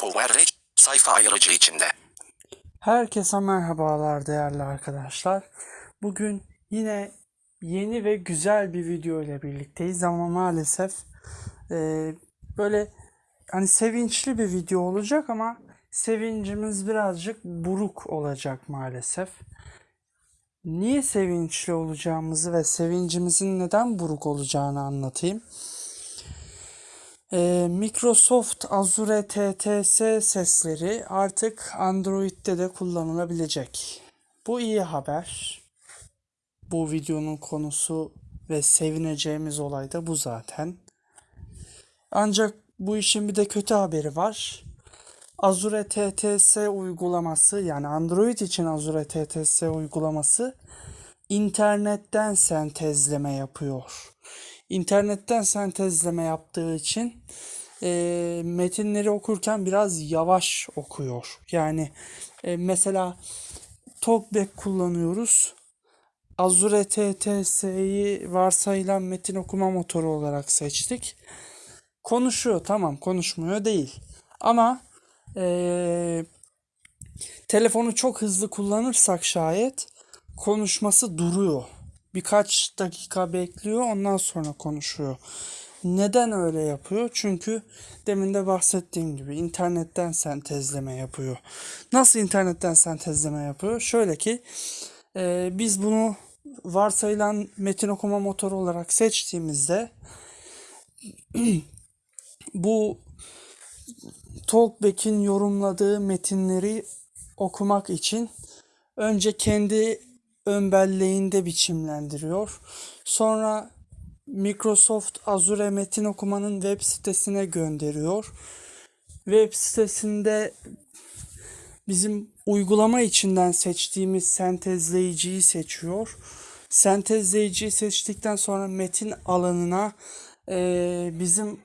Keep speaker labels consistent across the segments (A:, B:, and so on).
A: Power sayfa ayırıcı içinde.
B: Herkese merhabalar değerli arkadaşlar. Bugün yine yeni ve güzel bir video ile birlikteyiz ama maalesef e, böyle hani sevinçli bir video olacak ama sevincimiz birazcık buruk olacak maalesef. Niye sevinçli olacağımızı ve sevincimizin neden buruk olacağını anlatayım. Ee, Microsoft Azure TTS sesleri artık Android'de de kullanılabilecek. Bu iyi haber. Bu videonun konusu ve sevineceğimiz olay da bu zaten. Ancak bu işin bir de kötü haberi var. Azure TTS uygulaması yani Android için Azure TTS uygulaması internetten sentezleme yapıyor. İnternetten sentezleme yaptığı için e, metinleri okurken biraz yavaş okuyor. Yani e, mesela Talkback kullanıyoruz. Azure TTS'yi varsayılan metin okuma motoru olarak seçtik. Konuşuyor tamam konuşmuyor değil. Ama e, telefonu çok hızlı kullanırsak şayet konuşması duruyor. Birkaç dakika bekliyor ondan sonra konuşuyor. Neden öyle yapıyor? Çünkü demin de bahsettiğim gibi internetten sentezleme yapıyor. Nasıl internetten sentezleme yapıyor? Şöyle ki e, biz bunu varsayılan metin okuma motoru olarak seçtiğimizde bu Talkback'in yorumladığı metinleri okumak için önce kendi ön belleğinde biçimlendiriyor. Sonra Microsoft Azure metin okumanın web sitesine gönderiyor. Web sitesinde bizim uygulama içinden seçtiğimiz sentezleyiciyi seçiyor. Sentezleyiciyi seçtikten sonra metin alanına e, bizim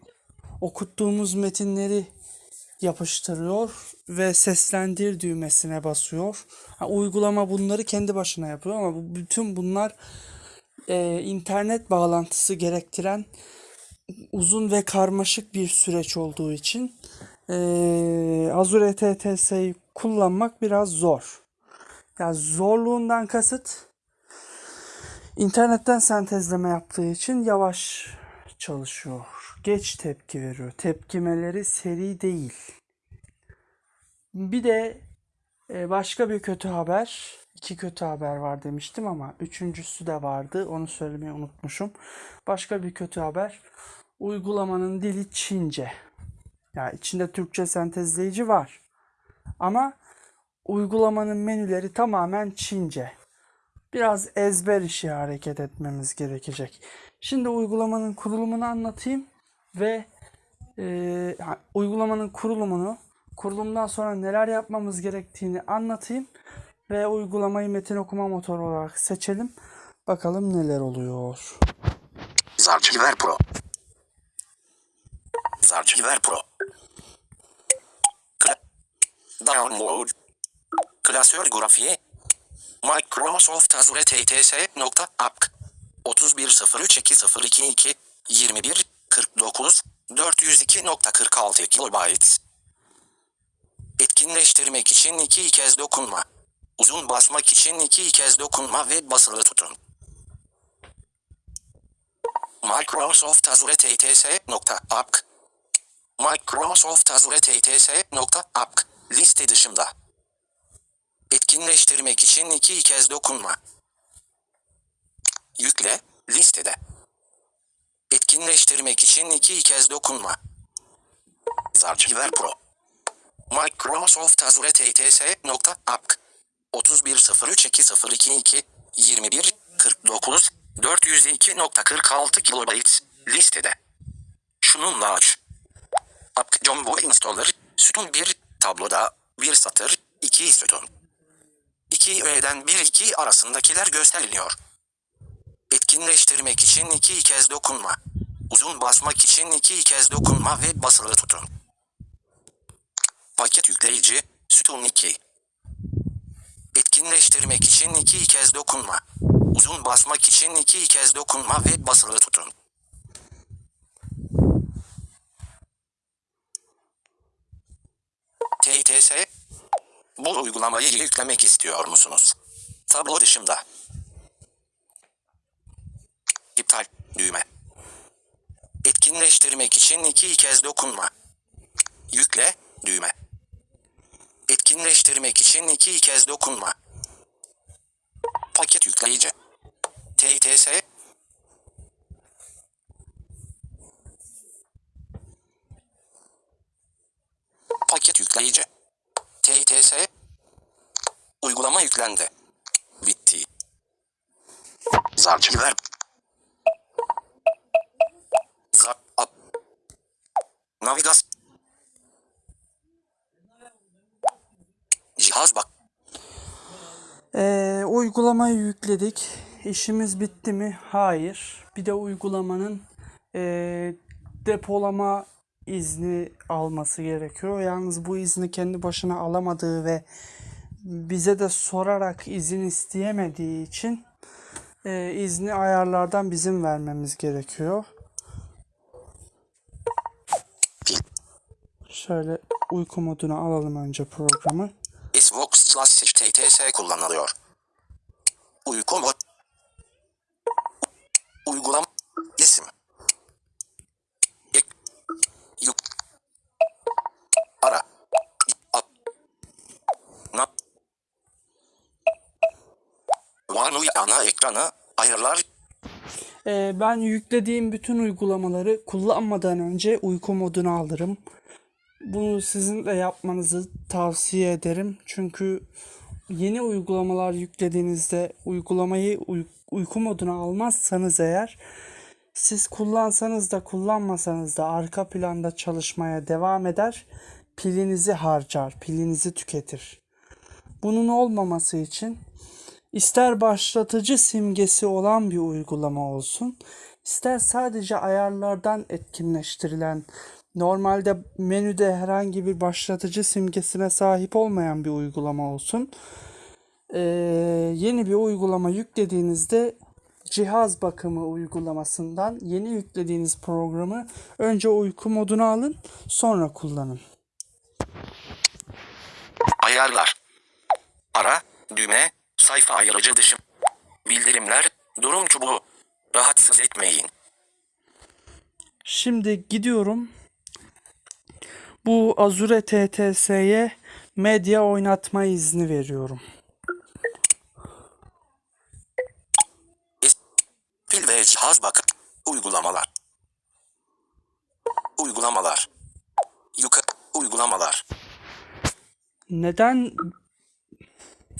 B: okuttuğumuz metinleri yapıştırıyor ve seslendir düğmesine basıyor. Ha, uygulama bunları kendi başına yapıyor ama bu, bütün bunlar e, internet bağlantısı gerektiren uzun ve karmaşık bir süreç olduğu için e, Azure TTS'yi kullanmak biraz zor. Yani zorluğundan kasıt internetten sentezleme yaptığı için yavaş çalışıyor. Geç tepki veriyor. Tepkimeleri seri değil. Bir de e, başka bir kötü haber. İki kötü haber var demiştim ama üçüncüsü de vardı. Onu söylemeyi unutmuşum. Başka bir kötü haber. Uygulamanın dili Çince. Yani içinde Türkçe sentezleyici var. Ama uygulamanın menüleri tamamen Çince. Biraz ezber işi hareket etmemiz gerekecek. Şimdi uygulamanın kurulumunu anlatayım ve e, uygulamanın kurulumunu kurulumdan sonra neler yapmamız gerektiğini anlatayım ve uygulamayı metin okuma motoru olarak seçelim. Bakalım neler oluyor.
A: Zarchiver Pro. Zarchiver Pro. Download. Klasör grafiği. Microsoft Azure TTS nokta app. 3103202 21 49 402.46 kilobytes. Etkinleştirmek için iki kez dokunma. Uzun basmak için iki kez dokunma ve basılı tutun. Microsoft Azure TTS nokta app. Microsoft Azure TTS nokta app. Liste dışında. Etkinleştirmek için iki kez dokunma. Yükle, listede. Etkinleştirmek için iki kez dokunma. Zarchiver Pro. Microsoft Azure TTS nokta app. 3103202 21 49 402.46 kilobytes listede. Şununla aç. App Jumbo Installer sütun 1 tabloda 1 satır 2 sütun. 2 öğeden 1 2 arasındakiler gösteriliyor. Etkinleştirmek için iki kez dokunma. Uzun basmak için iki kez dokunma ve basılı tutun. Paket yükleyici, sütun 2. Etkinleştirmek için iki kez dokunma. Uzun basmak için iki kez dokunma ve basılı tutun. TTS. Bu uygulamayı yüklemek istiyor musunuz? Tablo dışında. İptal düğme. Etkinleştirmek için iki kez dokunma. Yükle düğme. Etkinleştirmek için iki kez dokunma. Paket yükleyici. TTS. Paket yükleyici. TTS. Uygulama yüklendi. Bitti. Zarcı ver. Navigas. Cihaz bak.
B: Ee, uygulamayı yükledik. İşimiz bitti mi? Hayır. Bir de uygulamanın ee, depolama izni alması gerekiyor. Yalnız bu izni kendi başına alamadığı ve bize de sorarak izin isteyemediği için ee, izni ayarlardan bizim vermemiz gerekiyor. Şöyle uyku moduna alalım önce programı.
A: Xbox Classic TTS kullanılıyor. Uyku mod. Uygulama. İsim. Ek. Yük. Ara. Ap. Na. Vanuy ana ekranı. Ayarlar.
B: Ee, ben yüklediğim bütün uygulamaları kullanmadan önce uyku moduna alırım. Bunu sizin de yapmanızı tavsiye ederim. Çünkü yeni uygulamalar yüklediğinizde uygulamayı uy- uyku moduna almazsanız eğer siz kullansanız da kullanmasanız da arka planda çalışmaya devam eder. Pilinizi harcar, pilinizi tüketir. Bunun olmaması için İster başlatıcı simgesi olan bir uygulama olsun, ister sadece ayarlardan etkinleştirilen, normalde menüde herhangi bir başlatıcı simgesine sahip olmayan bir uygulama olsun. Ee, yeni bir uygulama yüklediğinizde cihaz bakımı uygulamasından yeni yüklediğiniz programı önce uyku moduna alın, sonra kullanın.
A: Ayarlar. Ara. Düğme. Sayfa ayırıcı dışı. Bildirimler. Durum çubuğu. Rahatsız etmeyin.
B: Şimdi gidiyorum. Bu Azure TTS'ye medya oynatma izni veriyorum.
A: Pil ve cihaz bakım. Uygulamalar. Uygulamalar. Yukarı. Uygulamalar.
B: Neden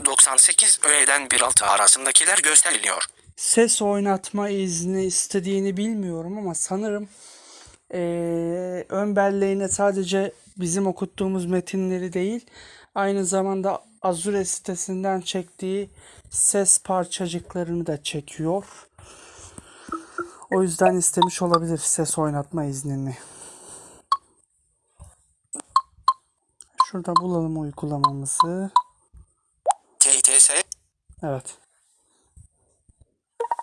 A: 98 öğeden 1.6 arasındakiler gösteriliyor.
B: ses oynatma izni istediğini bilmiyorum ama sanırım eee, ön belleğine sadece bizim okuttuğumuz metinleri değil, aynı zamanda Azure sitesinden çektiği ses parçacıklarını da çekiyor. O yüzden istemiş olabilir ses oynatma iznini. Şurada bulalım uygulamamızı.
A: TTS.
B: Evet.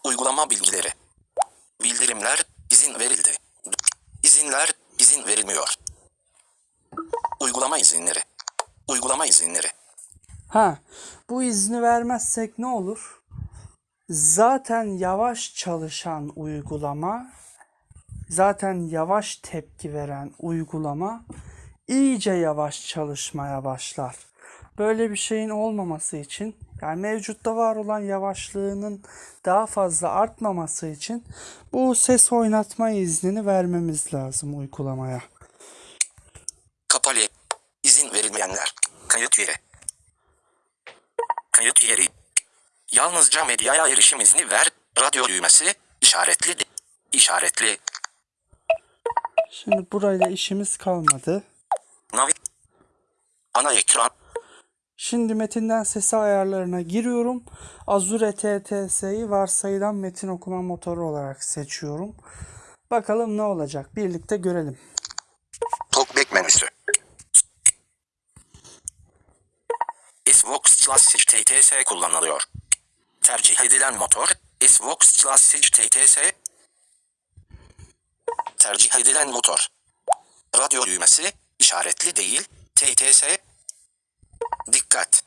A: Uygulama bilgileri. Bildirimler. izin verildi. İzinler. izin verilmiyor. Uygulama izinleri. Uygulama izinleri.
B: Ha, bu izni vermezsek ne olur? Zaten yavaş çalışan uygulama, zaten yavaş tepki veren uygulama iyice yavaş çalışmaya başlar. Böyle bir şeyin olmaması için, yani mevcutta var olan yavaşlığının daha fazla artmaması için bu ses oynatma iznini vermemiz lazım uygulamaya.
A: Kapalı. İzin verilmeyenler. Kayıt yeri. Kayıt yeri. Yalnızca medyaya erişim izni ver. Radyo düğmesi. işaretli. işaretli.
B: Şimdi burayla işimiz kalmadı.
A: Navi. Ana ekran.
B: Şimdi metinden sesi ayarlarına giriyorum. Azure TTS'yi varsayılan metin okuma motoru olarak seçiyorum. Bakalım ne olacak? Birlikte görelim.
A: Talkback menüsü. Xbox Classic TTS kullanılıyor. Tercih edilen motor Xbox Classic TTS. Tercih edilen motor. Radyo düğmesi işaretli değil. TTS. Dikkat!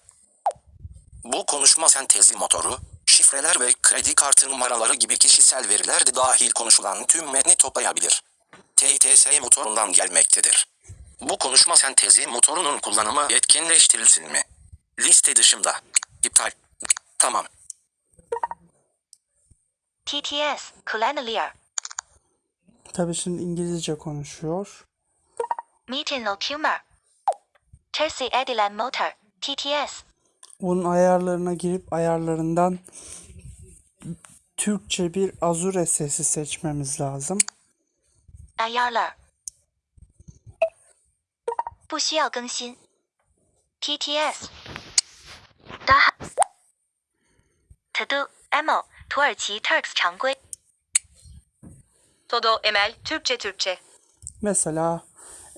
A: Bu konuşma sentezi motoru, şifreler ve kredi kartı numaraları gibi kişisel veriler de dahil konuşulan tüm metni toplayabilir. TTS motorundan gelmektedir. Bu konuşma sentezi motorunun kullanımı etkinleştirilsin mi? Liste dışında. İptal. Tamam.
C: TTS Clear
B: Tabii şimdi İngilizce konuşuyor.
C: Meeting Ocumer Tersi Edilen Motor TTS
B: Bunun ayarlarına girip ayarlarından Türkçe bir Azure sesi seçmemiz lazım.
C: Ayarlar 不需要更新 TTS Daha Todo Emo 土耳其 Turks 常规
D: Todo Emel Türkçe Türkçe.
B: Mesela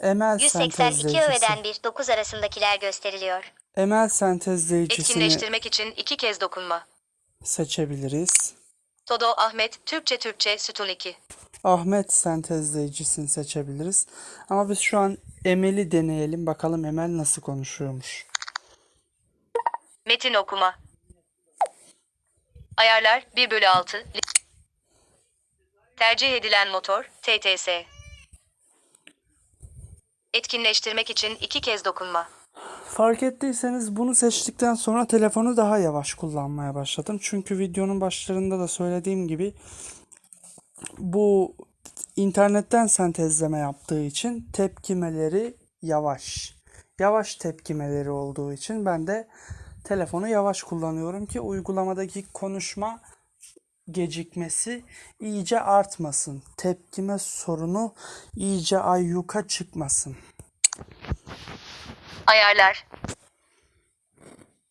B: ML
E: 182
B: sentezleyicisi.
E: öğeden 1 9 arasındakiler gösteriliyor.
B: ML sentezleyicisini
D: Etkinleştirmek için iki kez dokunma.
B: seçebiliriz.
D: Todo Ahmet Türkçe Türkçe sütun 2.
B: Ahmet sentezleyicisini seçebiliriz. Ama biz şu an Emel'i deneyelim. Bakalım Emel nasıl konuşuyormuş.
D: Metin okuma. Ayarlar 1 bölü 6. Tercih edilen motor TTS. Etkinleştirmek için iki kez dokunma.
B: Fark ettiyseniz bunu seçtikten sonra telefonu daha yavaş kullanmaya başladım. Çünkü videonun başlarında da söylediğim gibi bu internetten sentezleme yaptığı için tepkimeleri yavaş. Yavaş tepkimeleri olduğu için ben de telefonu yavaş kullanıyorum ki uygulamadaki konuşma gecikmesi iyice artmasın. Tepkime sorunu iyice ayyuka çıkmasın.
D: Ayarlar.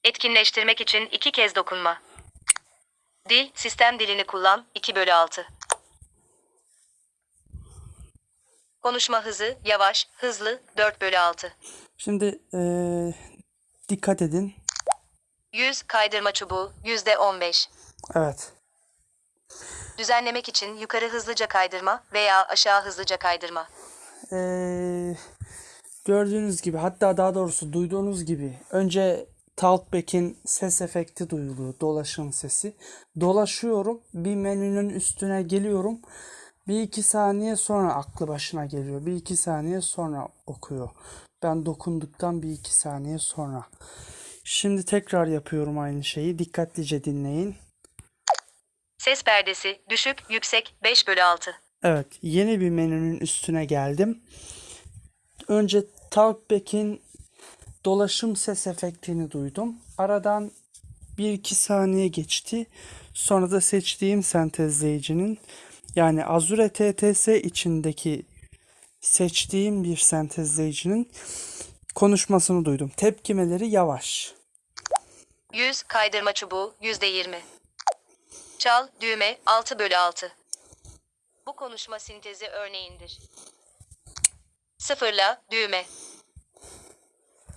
D: Etkinleştirmek için iki kez dokunma. Dil, sistem dilini kullan 2 bölü 6. Konuşma hızı, yavaş, hızlı 4 bölü 6.
B: Şimdi eee, dikkat edin.
D: 100 kaydırma çubuğu %15.
B: Evet.
D: Düzenlemek için yukarı hızlıca kaydırma veya aşağı hızlıca kaydırma.
B: Eee, gördüğünüz gibi hatta daha doğrusu duyduğunuz gibi önce Talkback'in ses efekti duyuluyor. Dolaşım sesi. Dolaşıyorum. Bir menünün üstüne geliyorum. Bir iki saniye sonra aklı başına geliyor. Bir iki saniye sonra okuyor. Ben dokunduktan bir iki saniye sonra. Şimdi tekrar yapıyorum aynı şeyi. Dikkatlice dinleyin.
D: Ses perdesi düşük, yüksek 5 bölü 6.
B: Evet, yeni bir menünün üstüne geldim. Önce Talkback'in dolaşım ses efektini duydum. Aradan 1-2 saniye geçti. Sonra da seçtiğim sentezleyicinin yani Azure TTS içindeki seçtiğim bir sentezleyicinin konuşmasını duydum. Tepkimeleri yavaş.
D: 100 kaydırma çubuğu %20. Çal, düğme 6 bölü 6. Bu konuşma sintezi örneğindir. Sıfırla, düğme.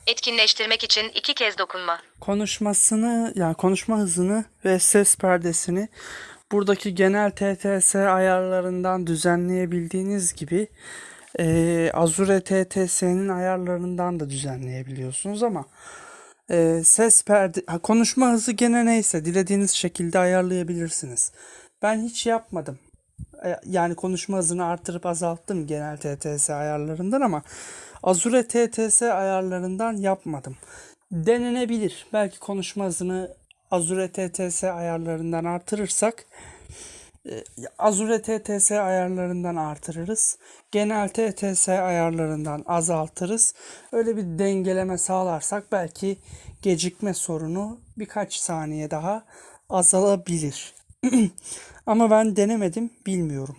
D: Etkinleştirmek için iki kez dokunma.
B: konuşmasını yani konuşma hızını ve ses perdesini buradaki genel TTS ayarlarından düzenleyebildiğiniz gibi eee, Azure TTS'nin ayarlarından da düzenleyebiliyorsunuz ama eee, ses perde konuşma hızı gene neyse dilediğiniz şekilde ayarlayabilirsiniz. Ben hiç yapmadım. E, Yani konuşma hızını artırıp azalttım genel TTS ayarlarından ama Azure TTS ayarlarından yapmadım. Denenebilir. Belki konuşma hızını Azure TTS ayarlarından artırırsak e, Azure TTS ayarlarından artırırız. Genel TTS ayarlarından azaltırız. Öyle bir dengeleme sağlarsak belki gecikme sorunu birkaç saniye daha azalabilir. Ama ben denemedim, bilmiyorum.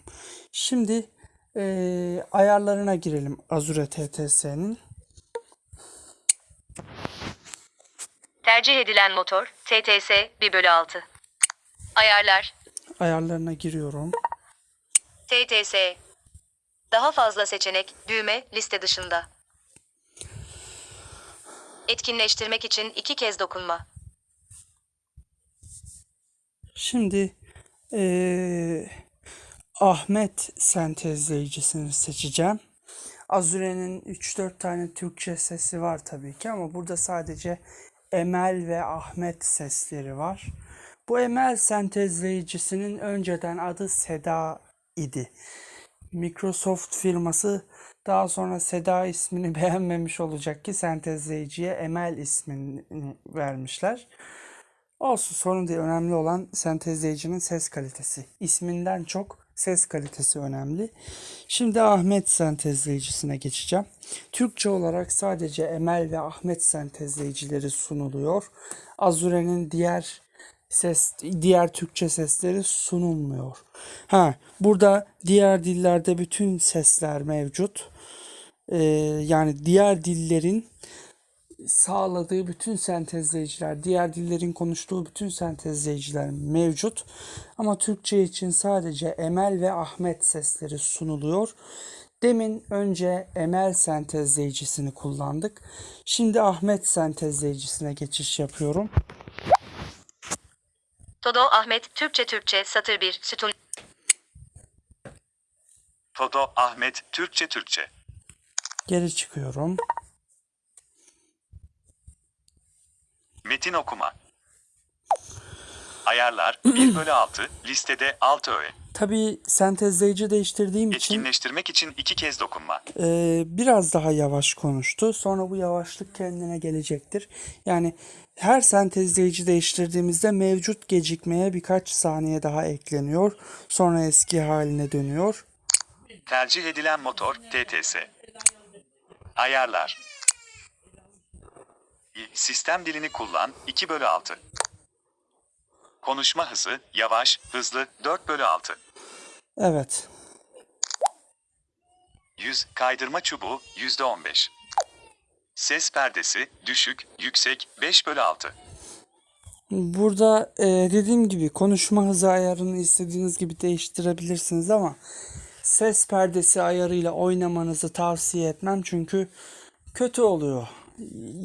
B: Şimdi eee, ayarlarına girelim Azure TTS'nin.
D: Tercih edilen motor TTS 1 bölü 6. Ayarlar
B: Ayarlarına giriyorum.
D: TTS. Daha fazla seçenek, düğme, liste dışında. Etkinleştirmek için iki kez dokunma.
B: Şimdi eee, Ahmet sentezleyicisini seçeceğim. Azure'nin 3-4 tane Türkçe sesi var tabii ki ama burada sadece Emel ve Ahmet sesleri var. Bu Emel sentezleyicisinin önceden adı Seda idi. Microsoft firması daha sonra Seda ismini beğenmemiş olacak ki sentezleyiciye Emel ismini vermişler. Olsun sorun değil. Önemli olan sentezleyicinin ses kalitesi. İsminden çok ses kalitesi önemli. Şimdi Ahmet sentezleyicisine geçeceğim. Türkçe olarak sadece Emel ve Ahmet sentezleyicileri sunuluyor. Azure'nin diğer ses diğer Türkçe sesleri sunulmuyor. Ha, burada diğer dillerde bütün sesler mevcut. Ee, yani diğer dillerin sağladığı bütün sentezleyiciler, diğer dillerin konuştuğu bütün sentezleyiciler mevcut. Ama Türkçe için sadece Emel ve Ahmet sesleri sunuluyor. Demin önce Emel sentezleyicisini kullandık. Şimdi Ahmet sentezleyicisine geçiş yapıyorum.
D: Todo Ahmet Türkçe Türkçe satır 1 sütun
F: Todo Ahmet Türkçe Türkçe.
B: Geri çıkıyorum.
F: Metin okuma. Ayarlar 1 bölü 6 listede 6 öğe.
B: Tabii sentezleyici değiştirdiğim için
F: Etkinleştirmek için iki kez dokunma.
B: Ee, biraz daha yavaş konuştu. Sonra bu yavaşlık kendine gelecektir. Yani her sentezleyici değiştirdiğimizde mevcut gecikmeye birkaç saniye daha ekleniyor. Sonra eski haline dönüyor.
F: Tercih edilen motor TTS. Ayarlar. Sistem dilini kullan 2 bölü 6. Konuşma hızı yavaş, hızlı 4 bölü 6.
B: Evet.
F: Yüz kaydırma çubuğu %15. Ses perdesi düşük, yüksek 5 bölü 6.
B: Burada e, dediğim gibi konuşma hızı ayarını istediğiniz gibi değiştirebilirsiniz ama ses perdesi ayarıyla oynamanızı tavsiye etmem çünkü kötü oluyor.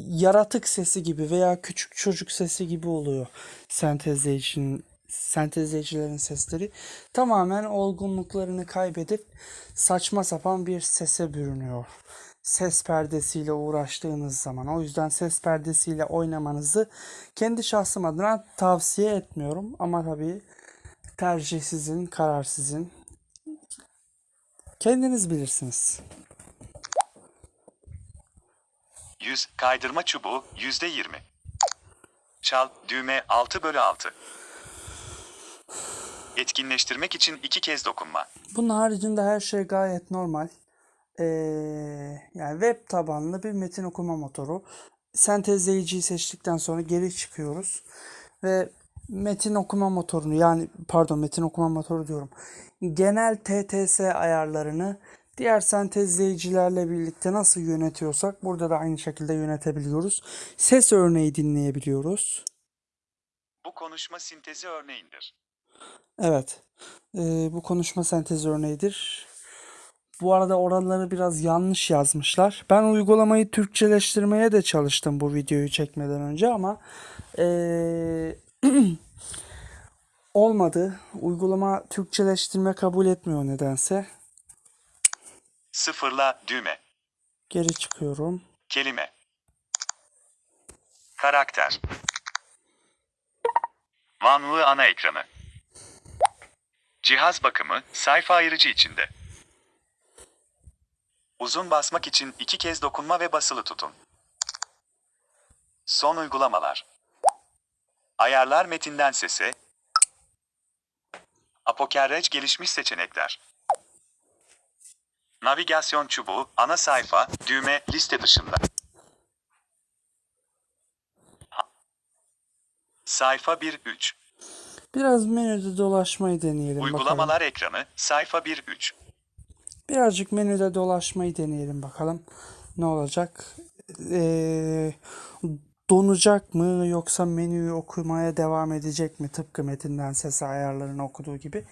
B: Yaratık sesi gibi veya küçük çocuk sesi gibi oluyor sentezleyicinin sentezleyicilerin sesleri tamamen olgunluklarını kaybedip saçma sapan bir sese bürünüyor. Ses perdesiyle uğraştığınız zaman. O yüzden ses perdesiyle oynamanızı kendi şahsım adına tavsiye etmiyorum. Ama tabii tercih sizin, karar sizin. Kendiniz bilirsiniz.
F: Yüz kaydırma çubuğu %20. Çal düğme 6 bölü 6. Etkinleştirmek için iki kez dokunma.
B: Bunun haricinde her şey gayet normal. Ee, yani web tabanlı bir metin okuma motoru. Sentezleyiciyi seçtikten sonra geri çıkıyoruz. Ve metin okuma motorunu yani pardon metin okuma motoru diyorum. Genel TTS ayarlarını diğer sentezleyicilerle birlikte nasıl yönetiyorsak burada da aynı şekilde yönetebiliyoruz. Ses örneği dinleyebiliyoruz.
F: Bu konuşma sintezi örneğindir.
B: Evet. Ee, bu konuşma sentezi örneğidir. Bu arada oraları biraz yanlış yazmışlar. Ben uygulamayı Türkçeleştirmeye de çalıştım bu videoyu çekmeden önce ama ee, olmadı. Uygulama Türkçeleştirme kabul etmiyor nedense.
F: Sıfırla düğme.
B: Geri çıkıyorum.
F: Kelime. Karakter. Vanlı ana ekranı. Cihaz bakımı sayfa ayırıcı içinde. Uzun basmak için iki kez dokunma ve basılı tutun. Son uygulamalar. Ayarlar metinden sese. Apokerrej gelişmiş seçenekler. Navigasyon çubuğu, ana sayfa, düğme, liste dışında. Sayfa 1-3.
B: Biraz menüde dolaşmayı deneyelim bakalım.
F: Uygulamalar ekranı, sayfa 1-3.
B: Birazcık menüde dolaşmayı deneyelim bakalım. Ne olacak? Ee, donacak mı yoksa menüyü okumaya devam edecek mi? Tıpkı metinden ses ayarlarını okuduğu gibi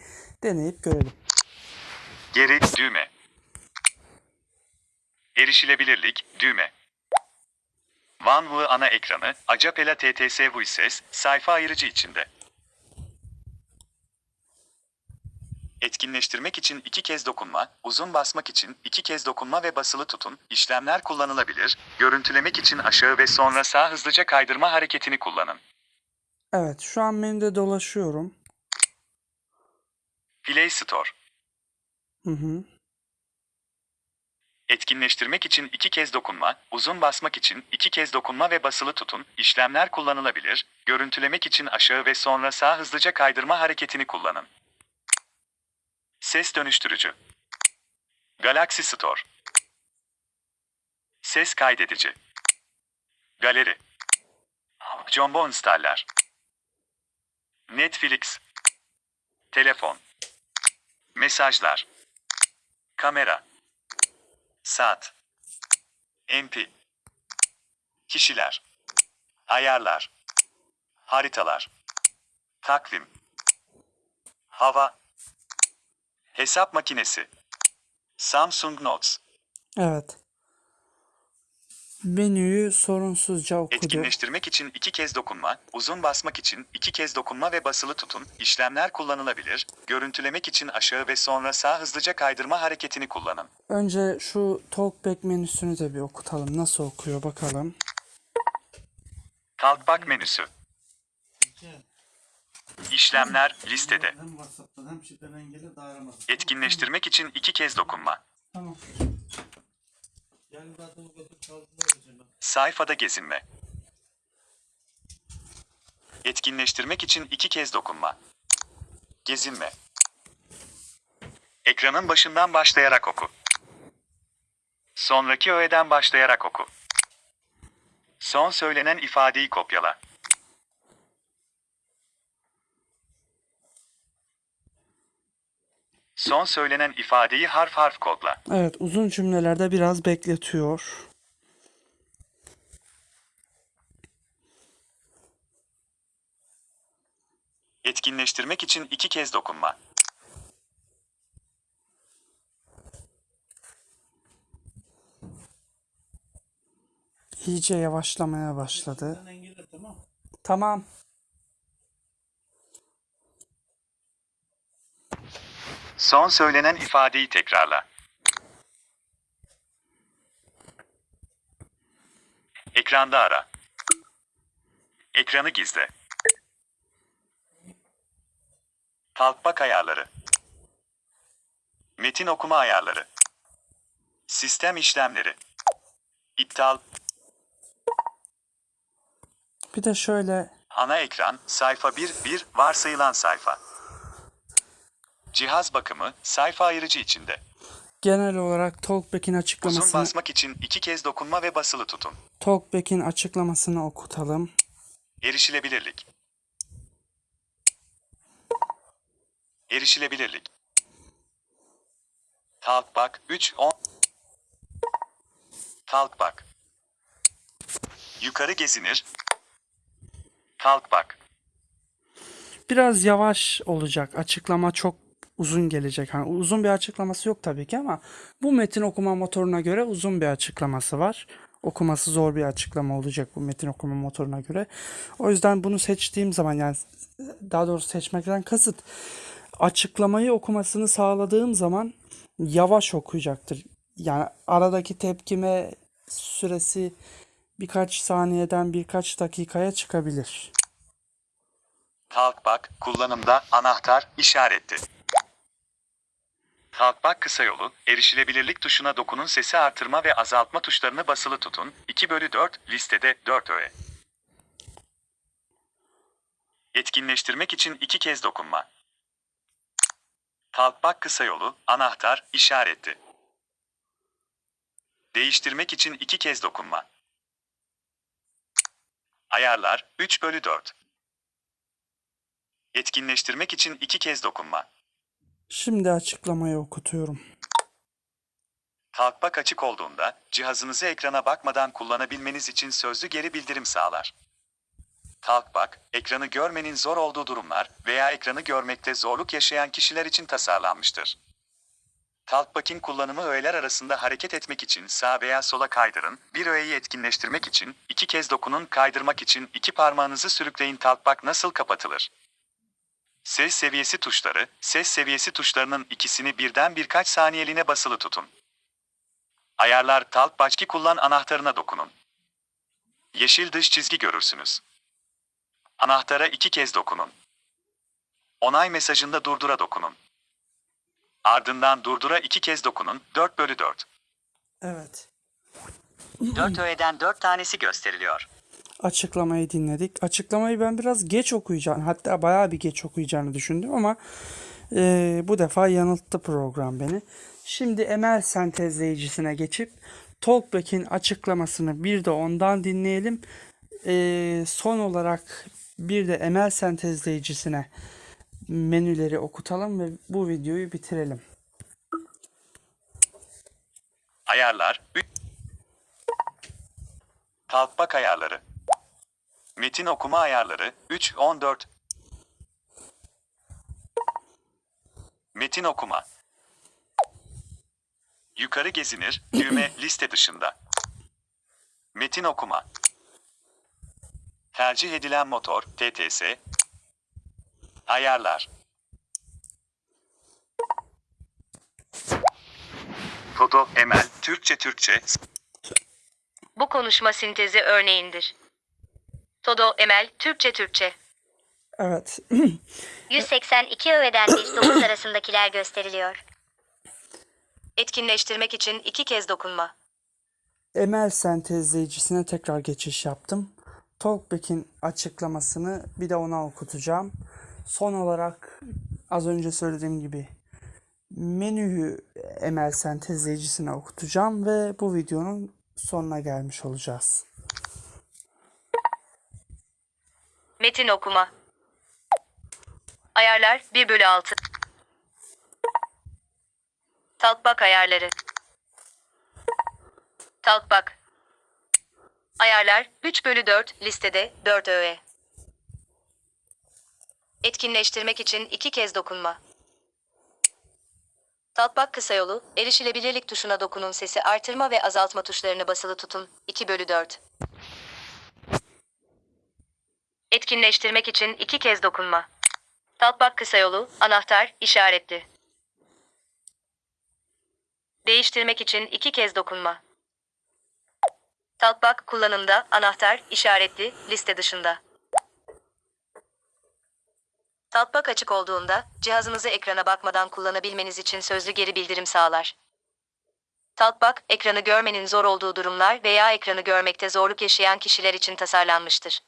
B: deneyip görelim.
F: Geri düğme. Erişilebilirlik düğme. OneView ana ekranı, Acapela TTS Voices, sayfa ayırıcı içinde. Etkinleştirmek için iki kez dokunma, uzun basmak için iki kez dokunma ve basılı tutun, işlemler kullanılabilir. Görüntülemek için aşağı ve sonra sağ hızlıca kaydırma hareketini kullanın.
B: Evet şu an menüde dolaşıyorum.
F: Play Store.
B: Hı hı.
F: Etkinleştirmek için iki kez dokunma, uzun basmak için iki kez dokunma ve basılı tutun, işlemler kullanılabilir. Görüntülemek için aşağı ve sonra sağ hızlıca kaydırma hareketini kullanın. Ses dönüştürücü. Galaxy Store. Ses kaydedici. Galeri. Jumbo installer. Netflix. Telefon. Mesajlar. Kamera. Saat. MP. Kişiler. Ayarlar. Haritalar. Takvim. Hava. Hesap makinesi. Samsung Notes.
B: Evet. Menüyü sorunsuzca okudu.
F: Etkinleştirmek için iki kez dokunma, uzun basmak için iki kez dokunma ve basılı tutun, işlemler kullanılabilir. Görüntülemek için aşağı ve sonra sağ hızlıca kaydırma hareketini kullanın.
B: Önce şu Talkback menüsünü de bir okutalım. Nasıl okuyor bakalım.
F: Talkback menüsü. İşlemler listede. Etkinleştirmek için iki kez dokunma.
B: Tamam. Yani zaten bu götür çaldılar hocam.
F: Sayfada gezinme. Etkinleştirmek için iki kez dokunma. Gezinme. Ekranın başından başlayarak oku. Sonraki öğeden başlayarak oku. Son söylenen ifadeyi kopyala. Son söylenen ifadeyi harf harf kodla.
B: Evet uzun cümlelerde biraz bekletiyor.
F: Etkinleştirmek için iki kez dokunma.
B: İyice yavaşlamaya başladı. Tamam.
F: Son söylenen ifadeyi tekrarla. Ekranda ara. Ekranı gizle. Talkback ayarları. Metin okuma ayarları. Sistem işlemleri. İptal.
B: Bir de şöyle
F: Ana ekran, sayfa 1, 1, varsayılan sayfa. Cihaz bakımı, sayfa ayırıcı içinde.
B: genel olarak Talkback'in
F: Uzun
B: açıklamasını
F: basmak için iki kez dokunma ve basılı tutun.
B: Talkback'in açıklamasını okutalım.
F: Erişilebilirlik. Erişilebilirlik. Talkback 3 10 Talkback. Yukarı gezinir. Talkback.
B: Biraz yavaş olacak. Açıklama çok uzun gelecek. Hani uzun bir açıklaması yok tabii ki ama bu metin okuma motoruna göre uzun bir açıklaması var. Okuması zor bir açıklama olacak bu metin okuma motoruna göre. O yüzden bunu seçtiğim zaman yani daha doğrusu seçmekten kasıt açıklamayı okumasını sağladığım zaman yavaş okuyacaktır. Yani aradaki tepkime süresi birkaç saniyeden birkaç dakikaya çıkabilir.
F: Talkback kullanımda anahtar işareti. Talkback kısa yolu, erişilebilirlik tuşuna dokunun sesi artırma ve azaltma tuşlarını basılı tutun. 2 bölü 4 listede 4 öğe. Etkinleştirmek için iki kez dokunma. Talkback kısa yolu, anahtar, işareti. Değiştirmek için iki kez dokunma. Ayarlar 3 bölü 4. Etkinleştirmek için iki kez dokunma.
B: Şimdi açıklamayı okutuyorum.
F: Talkback açık olduğunda cihazınızı ekrana bakmadan kullanabilmeniz için sözlü geri bildirim sağlar. Talkback, ekranı görmenin zor olduğu durumlar veya ekranı görmekte zorluk yaşayan kişiler için tasarlanmıştır. Talkback'in kullanımı öğeler arasında hareket etmek için sağ veya sola kaydırın, bir öğeyi etkinleştirmek için iki kez dokunun, kaydırmak için iki parmağınızı sürükleyin. Talkback nasıl kapatılır? Ses seviyesi tuşları, ses seviyesi tuşlarının ikisini birden birkaç saniyeliğine basılı tutun. Ayarlar Talkback kullan anahtarına dokunun. Yeşil dış çizgi görürsünüz. Anahtara iki kez dokunun. Onay mesajında durdura dokunun. Ardından durdura iki kez dokunun, 4 bölü 4.
B: Evet.
G: 4 öğeden 4 tanesi gösteriliyor.
B: Açıklamayı dinledik. Açıklamayı ben biraz geç okuyacağım. Hatta bayağı bir geç okuyacağını düşündüm ama eee, bu defa yanılttı program beni. Şimdi ML sentezleyicisine geçip Talkback'in açıklamasını bir de ondan dinleyelim. Eee, son olarak bir de ML sentezleyicisine menüleri okutalım ve bu videoyu bitirelim.
F: Ayarlar. Talkback ayarları. Metin okuma ayarları 3 14. Metin okuma. Yukarı gezinir, düğme liste dışında. Metin okuma. Tercih edilen motor TTS. Ayarlar. Foto, Emel, Türkçe Türkçe,
D: Bu konuşma sintezi örneğindir. Todo Emel Türkçe Türkçe.
B: Evet.
E: 182 öğeden 109 arasındakiler gösteriliyor.
D: Etkinleştirmek için iki kez dokunma.
B: ML sentezleyicisine tekrar geçiş yaptım. Talkback'in açıklamasını bir de ona okutacağım. Son olarak az önce söylediğim gibi menüyü ML sentezleyicisine okutacağım ve bu videonun sonuna gelmiş olacağız.
D: Metin okuma. Ayarlar 1 bölü 6. Talkback ayarları. Talkback. Ayarlar 3 bölü 4 listede 4 öğe. Etkinleştirmek için iki kez dokunma. Talkback kısa yolu, erişilebilirlik tuşuna dokunun sesi artırma ve azaltma tuşlarını basılı tutun. 2 bölü 4. Etkinleştirmek için iki kez dokunma. Talkback kısa yolu, anahtar, işaretli. Değiştirmek için iki kez dokunma. Talkback kullanımda, anahtar, işaretli, liste dışında. Talkback açık olduğunda, cihazınızı ekrana bakmadan kullanabilmeniz için sözlü geri bildirim sağlar. Talkback, ekranı görmenin zor olduğu durumlar veya ekranı görmekte zorluk yaşayan kişiler için tasarlanmıştır.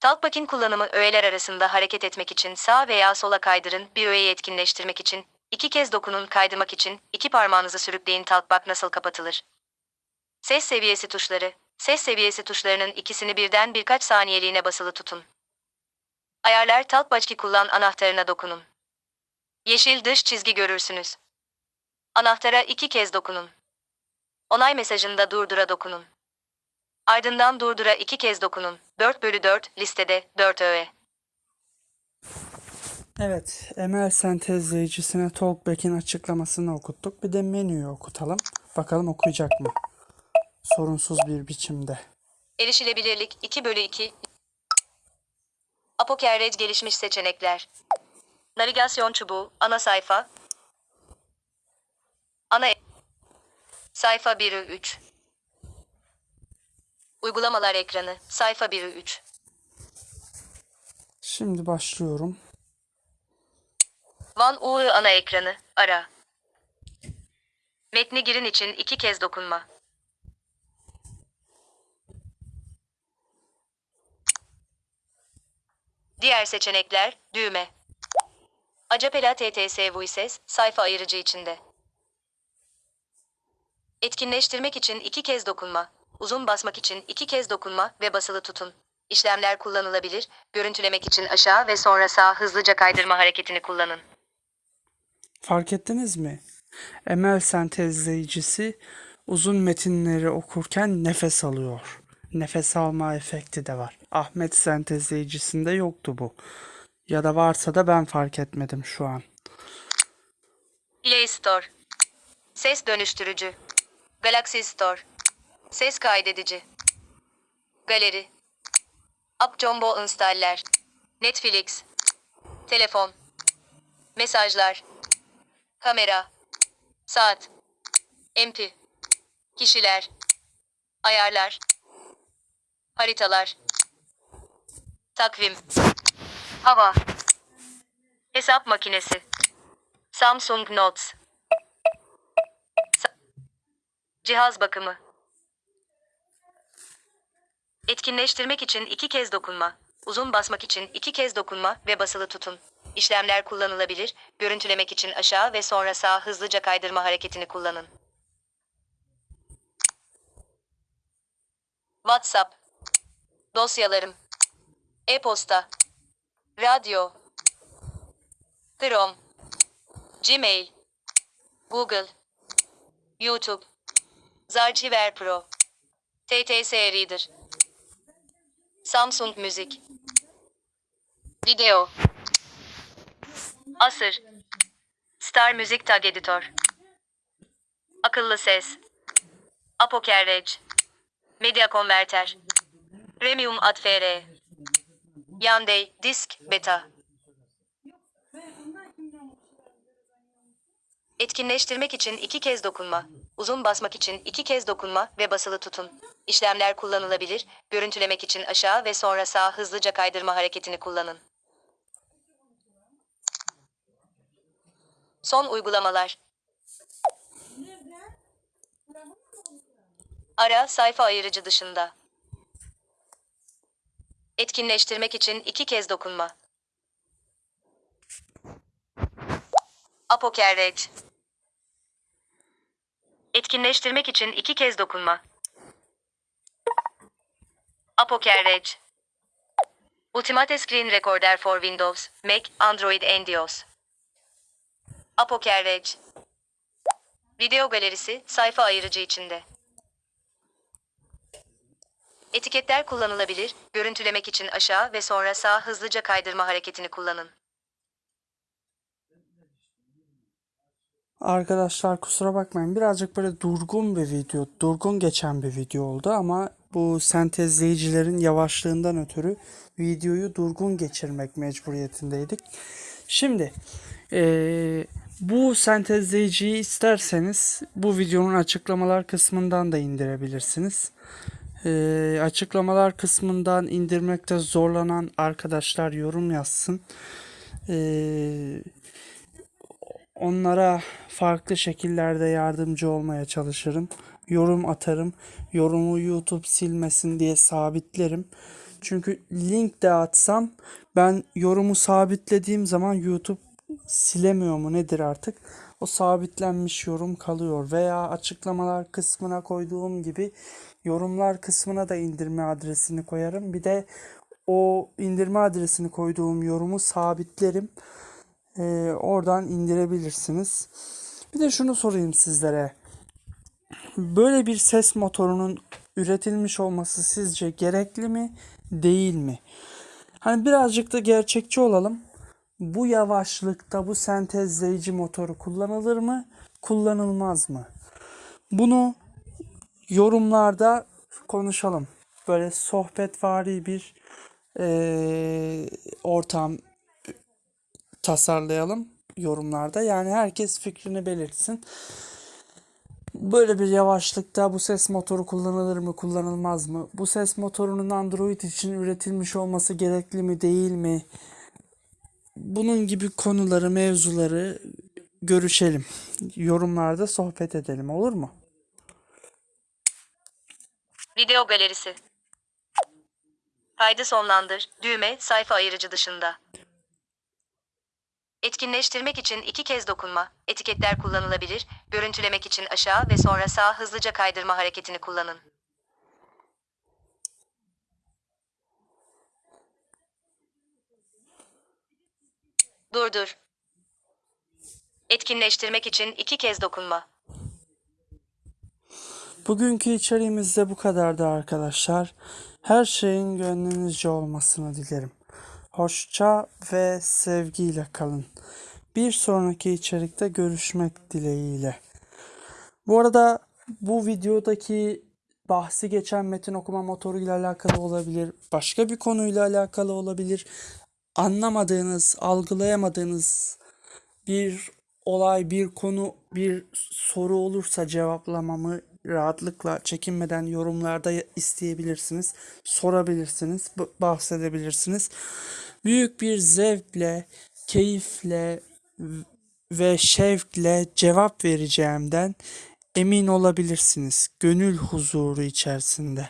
D: Talkback'in kullanımı öğeler arasında hareket etmek için sağ veya sola kaydırın, bir öğeyi etkinleştirmek için, iki kez dokunun kaydırmak için, iki parmağınızı sürükleyin Talkback nasıl kapatılır? Ses seviyesi tuşları, ses seviyesi tuşlarının ikisini birden birkaç saniyeliğine basılı tutun. Ayarlar Talkback'i kullan anahtarına dokunun. Yeşil dış çizgi görürsünüz. Anahtara iki kez dokunun. Onay mesajında durdura dokunun. Ardından durdura iki kez dokunun. 4 bölü 4 listede 4 öğe.
B: Evet, ML sentezleyicisine Talkback'in açıklamasını okuttuk. Bir de menüyü okutalım. Bakalım okuyacak mı? Sorunsuz bir biçimde.
D: Erişilebilirlik 2 bölü 2. Apokerrej gelişmiş seçenekler. Navigasyon çubuğu, ana sayfa. Ana sayfa 1'ü 3. Uygulamalar ekranı, sayfa 1'ü 3.
B: Şimdi başlıyorum.
D: Van UI ana ekranı, ara. Metni girin için iki kez dokunma. Diğer seçenekler, düğme. Acapela TTS Voices, sayfa ayırıcı içinde. Etkinleştirmek için iki kez dokunma. Uzun basmak için iki kez dokunma ve basılı tutun. İşlemler kullanılabilir. Görüntülemek için aşağı ve sonra sağ hızlıca kaydırma hareketini kullanın.
B: Fark ettiniz mi? ML sentezleyicisi uzun metinleri okurken nefes alıyor. Nefes alma efekti de var. Ahmet sentezleyicisinde yoktu bu. Ya da varsa da ben fark etmedim şu an.
D: Play Store. Ses dönüştürücü. Galaxy Store. Ses kaydedici. Galeri. App Jumbo installer. Netflix. telefon, mesajlar, kamera, saat, MP, kişiler, ayarlar, haritalar, takvim, hava, hesap makinesi, Samsung Notes, Sa- cihaz bakımı, etkinleştirmek için iki kez dokunma, uzun basmak için iki kez dokunma ve basılı tutun. İşlemler kullanılabilir, görüntülemek için aşağı ve sonra sağ hızlıca kaydırma hareketini kullanın. WhatsApp, dosyalarım, e-posta, radyo, Chrome, Gmail, Google, YouTube, Zarchiver Pro, TTS Reader, Samsung Müzik, Video, Asır, Star Müzik Tag Editor, Akıllı Ses, Apokerreg, Media Converter, Premium Adfr, Yandey Disk Beta. Etkinleştirmek için iki kez dokunma, uzun basmak için iki kez dokunma ve basılı tutun. İşlemler kullanılabilir, görüntülemek için aşağı ve sonra sağ hızlıca kaydırma hareketini kullanın. Son uygulamalar. Ara sayfa ayırıcı dışında. Etkinleştirmek için iki kez dokunma. Apokerreg. Etkinleştirmek için iki kez dokunma. Apokerreg. Ultimate Screen Recorder for Windows, Mac, Android and iOS. Apokerreg. Video galerisi sayfa ayırıcı içinde. Etiketler kullanılabilir, görüntülemek için aşağı ve sonra sağ hızlıca kaydırma hareketini kullanın.
B: Arkadaşlar kusura bakmayın birazcık böyle durgun bir video, durgun geçen bir video oldu ama bu sentezleyicilerin yavaşlığından ötürü videoyu durgun geçirmek mecburiyetindeydik. Şimdi eee, bu sentezleyiciyi isterseniz bu videonun açıklamalar kısmından da indirebilirsiniz. Eee, açıklamalar kısmından indirmekte zorlanan arkadaşlar yorum yazsın. Eee onlara farklı şekillerde yardımcı olmaya çalışırım. Yorum atarım. Yorumu YouTube silmesin diye sabitlerim. Çünkü link de atsam ben yorumu sabitlediğim zaman YouTube silemiyor mu nedir artık? O sabitlenmiş yorum kalıyor veya açıklamalar kısmına koyduğum gibi yorumlar kısmına da indirme adresini koyarım. Bir de o indirme adresini koyduğum yorumu sabitlerim. Ee, oradan indirebilirsiniz. Bir de şunu sorayım sizlere. Böyle bir ses motorunun üretilmiş olması sizce gerekli mi, değil mi? Hani birazcık da gerçekçi olalım. Bu yavaşlıkta bu sentezleyici motoru kullanılır mı, kullanılmaz mı? Bunu yorumlarda konuşalım. Böyle sohbetvari bir eee, ortam tasarlayalım yorumlarda. Yani herkes fikrini belirtsin. Böyle bir yavaşlıkta bu ses motoru kullanılır mı, kullanılmaz mı? Bu ses motorunun Android için üretilmiş olması gerekli mi, değil mi? Bunun gibi konuları, mevzuları görüşelim. Yorumlarda sohbet edelim olur mu?
D: Video galerisi. Kaydı sonlandır, düğme, sayfa ayırıcı dışında. Etkinleştirmek için iki kez dokunma, etiketler kullanılabilir, görüntülemek için aşağı ve sonra sağ hızlıca kaydırma hareketini kullanın. Durdur. Etkinleştirmek için iki kez dokunma.
B: Bugünkü içeriğimiz de bu kadardı arkadaşlar. Her şeyin gönlünüzce olmasını dilerim. Hoşça ve sevgiyle kalın. Bir sonraki içerikte görüşmek dileğiyle. Bu arada bu videodaki bahsi geçen metin okuma motoru ile alakalı olabilir. Başka bir konuyla alakalı olabilir. anlamadığınız, algılayamadığınız bir olay, bir konu, bir soru olursa cevaplamamı rahatlıkla çekinmeden yorumlarda isteyebilirsiniz, sorabilirsiniz, bahsedebilirsiniz. Büyük bir zevkle, keyifle ve şevkle cevap vereceğimden emin olabilirsiniz. Gönül huzuru içerisinde.